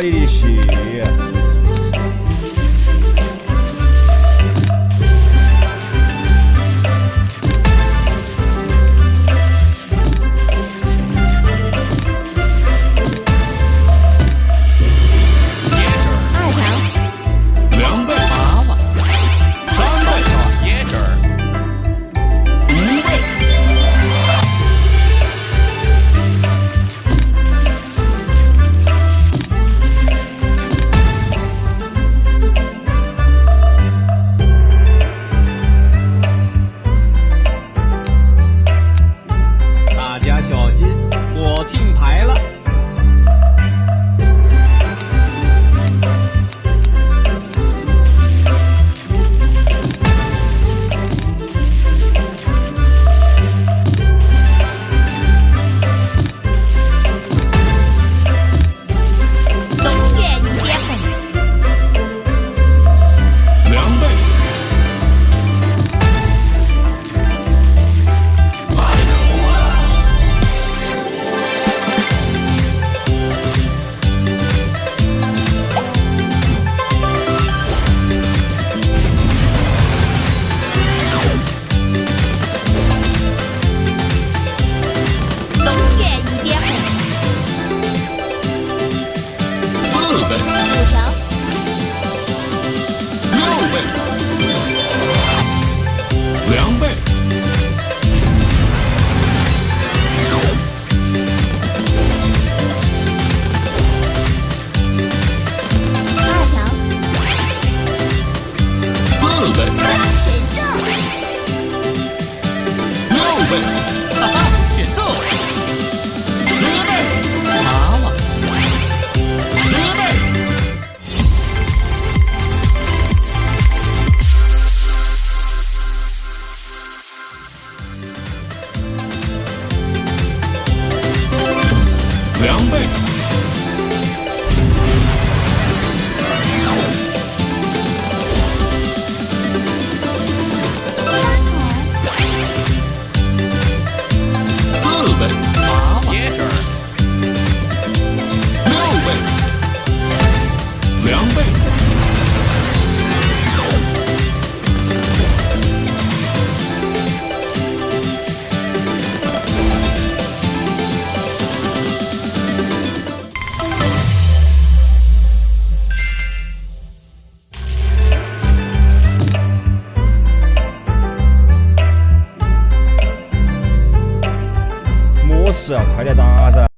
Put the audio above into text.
リ李ーシ。